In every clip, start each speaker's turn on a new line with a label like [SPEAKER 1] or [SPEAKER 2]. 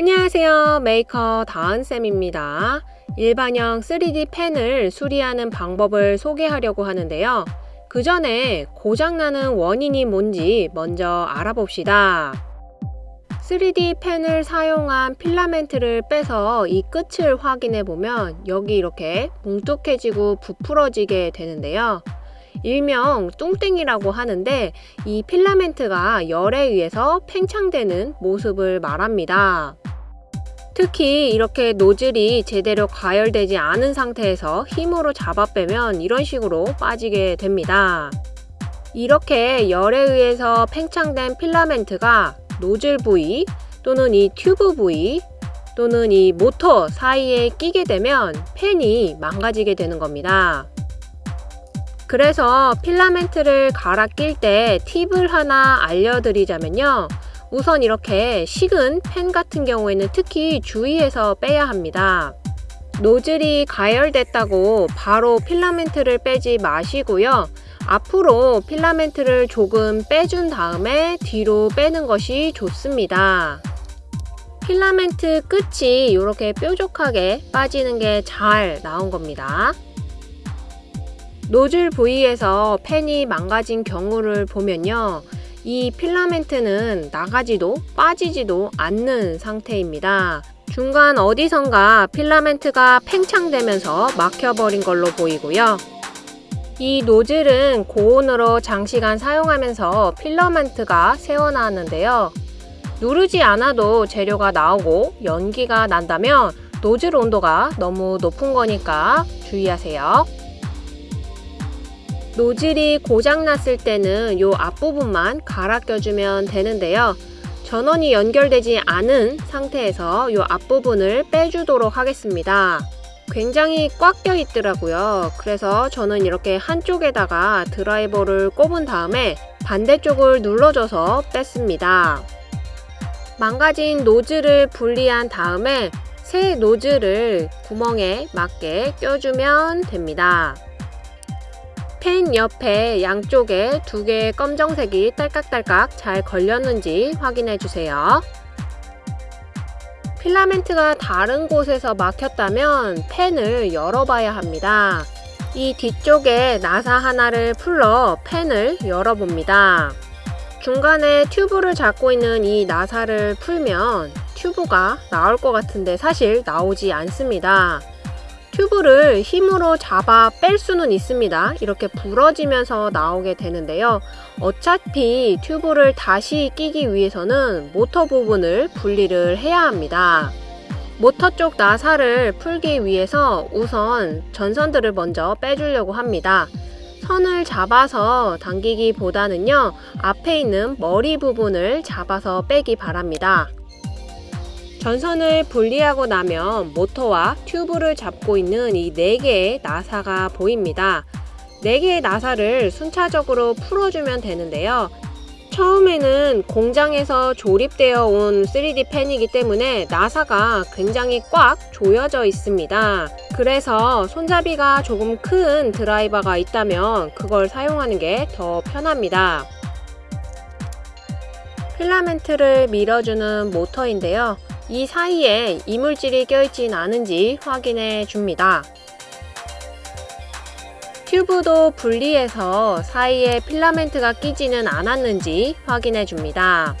[SPEAKER 1] 안녕하세요. 메이커 다은쌤입니다. 일반형 3D 펜을 수리하는 방법을 소개하려고 하는데요. 그 전에 고장나는 원인이 뭔지 먼저 알아봅시다. 3D 펜을 사용한 필라멘트를 빼서 이 끝을 확인해 보면 여기 이렇게 뭉툭해지고 부풀어지게 되는데요. 일명 뚱땡이라고 하는데 이 필라멘트가 열에 의해서 팽창되는 모습을 말합니다. 특히 이렇게 노즐이 제대로 가열되지 않은 상태에서 힘으로 잡아 빼면 이런 식으로 빠지게 됩니다. 이렇게 열에 의해서 팽창된 필라멘트가 노즐 부위 또는 이 튜브 부위 또는 이 모터 사이에 끼게 되면 펜이 망가지게 되는 겁니다. 그래서 필라멘트를 갈아 낄 때 팁을 하나 알려드리자면요. 우선 이렇게 식은 펜 같은 경우에는 특히 주의해서 빼야 합니다. 노즐이 가열됐다고 바로 필라멘트를 빼지 마시고요. 앞으로 필라멘트를 조금 빼준 다음에 뒤로 빼는 것이 좋습니다. 필라멘트 끝이 이렇게 뾰족하게 빠지는 게 잘 나온 겁니다. 노즐 부위에서 펜이 망가진 경우를 보면요. 이 필라멘트는 나가지도 빠지지도 않는 상태입니다. 중간 어디선가 필라멘트가 팽창되면서 막혀버린 걸로 보이고요. 이 노즐은 고온으로 장시간 사용하면서 필라멘트가 새어나왔는데요. 누르지 않아도 재료가 나오고 연기가 난다면 노즐 온도가 너무 높은 거니까 주의하세요. 노즐이 고장났을 때는 이 앞부분만 갈아 껴주면 되는데요. 전원이 연결되지 않은 상태에서 이 앞부분을 빼주도록 하겠습니다. 굉장히 꽉 껴 있더라고요. 그래서 저는 이렇게 한쪽에다가 드라이버를 꼽은 다음에 반대쪽을 눌러줘서 뺐습니다. 망가진 노즐을 분리한 다음에 새 노즐을 구멍에 맞게 껴주면 됩니다. 펜 옆에 양쪽에 두 개의 검정색이 딸깍딸깍 잘 걸렸는지 확인해 주세요. 필라멘트가 다른 곳에서 막혔다면 펜을 열어봐야 합니다. 이 뒤쪽에 나사 하나를 풀러 펜을 열어봅니다. 중간에 튜브를 잡고 있는 이 나사를 풀면 튜브가 나올 것 같은데 사실 나오지 않습니다. 튜브를 힘으로 잡아 뺄 수는 있습니다. 이렇게 부러지면서 나오게 되는데요. 어차피 튜브를 다시 끼기 위해서는 모터 부분을 분리를 해야 합니다. 모터 쪽 나사를 풀기 위해서 우선 전선들을 먼저 빼주려고 합니다. 선을 잡아서 당기기 보다는요 앞에 있는 머리 부분을 잡아서 빼기 바랍니다. 전선을 분리하고 나면 모터와 튜브를 잡고 있는 이 4개의 나사가 보입니다. 4개의 나사를 순차적으로 풀어주면 되는데요. 처음에는 공장에서 조립되어 온 3D 펜이기 때문에 나사가 굉장히 꽉 조여져 있습니다. 그래서 손잡이가 조금 큰 드라이버가 있다면 그걸 사용하는 게 더 편합니다. 필라멘트를 밀어주는 모터인데요. 이 사이에 이물질이 껴있진 않은지 확인해 줍니다. 튜브도 분리해서 사이에 필라멘트가 끼지는 않았는지 확인해 줍니다.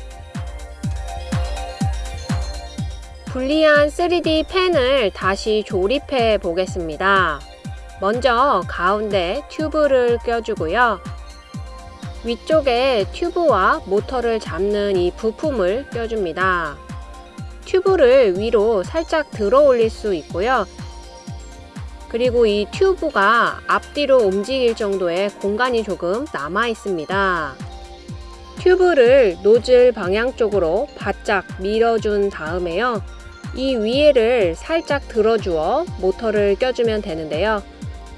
[SPEAKER 1] 분리한 3D 펜을 다시 조립해 보겠습니다. 먼저 가운데 튜브를 껴주고요. 위쪽에 튜브와 모터를 잡는 이 부품을 껴줍니다. 튜브를 위로 살짝 들어 올릴 수 있고요. 그리고 이 튜브가 앞뒤로 움직일 정도의 공간이 조금 남아 있습니다. 튜브를 노즐 방향 쪽으로 바짝 밀어준 다음에요. 이 위에를 살짝 들어주어 모터를 껴주면 되는데요.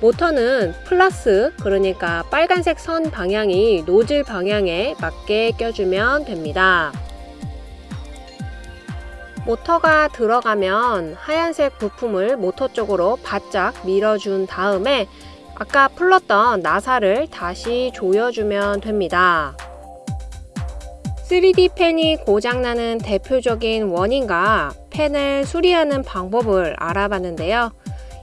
[SPEAKER 1] 모터는 플러스 그러니까 빨간색 선 방향이 노즐 방향에 맞게 껴주면 됩니다. 모터가 들어가면 하얀색 부품을 모터 쪽으로 바짝 밀어준 다음에 아까 풀렀던 나사를 다시 조여주면 됩니다. 3D 펜이 고장나는 대표적인 원인과 펜을 수리하는 방법을 알아봤는데요.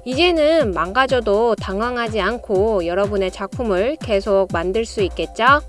[SPEAKER 1] 이제는 망가져도 당황하지 않고 여러분의 작품을 계속 만들 수 있겠죠?